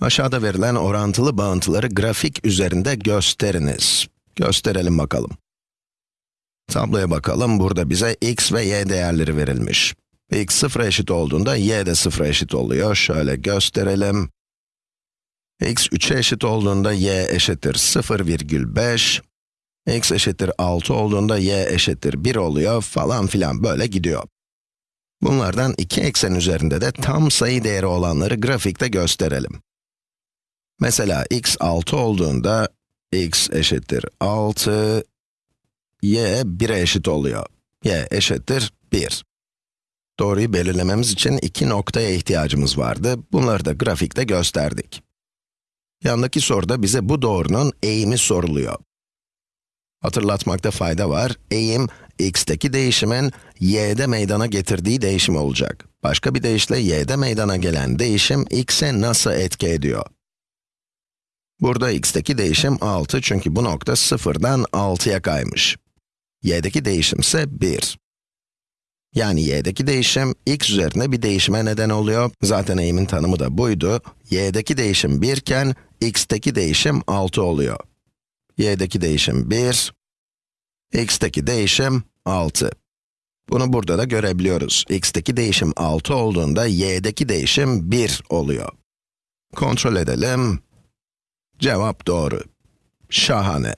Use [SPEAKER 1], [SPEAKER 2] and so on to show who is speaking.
[SPEAKER 1] Aşağıda verilen orantılı bağıntıları grafik üzerinde gösteriniz. Gösterelim bakalım. Tabloya bakalım, burada bize x ve y değerleri verilmiş. x sıfıra eşit olduğunda y de sıfıra eşit oluyor. Şöyle gösterelim. x 3'e eşit olduğunda y eşittir 0,5. x eşittir 6 olduğunda y eşittir 1 oluyor falan filan böyle gidiyor. Bunlardan iki eksen üzerinde de tam sayı değeri olanları grafikte gösterelim. Mesela x 6 olduğunda x eşittir 6, y 1'e eşit oluyor. y eşittir 1. Doğruyu belirlememiz için iki noktaya ihtiyacımız vardı. Bunları da grafikte gösterdik. Yandaki soruda bize bu doğrunun eğimi soruluyor. Hatırlatmakta fayda var. Eğim, x'teki değişimin y'de meydana getirdiği değişim olacak. Başka bir deyişle y'de meydana gelen değişim x'e nasıl etki ediyor? Burada x'teki değişim 6 çünkü bu nokta 0'dan 6'ya kaymış. y'deki değişim ise 1. Yani y'deki değişim x üzerinde bir değişime neden oluyor. Zaten eğimin tanımı da buydu. y'deki değişim 1 iken x'teki değişim 6 oluyor. y'deki değişim 1, x'teki değişim 6. Bunu burada da görebiliyoruz. x'teki değişim 6 olduğunda y'deki değişim 1 oluyor. Kontrol edelim. Cevap doğru. Şahane.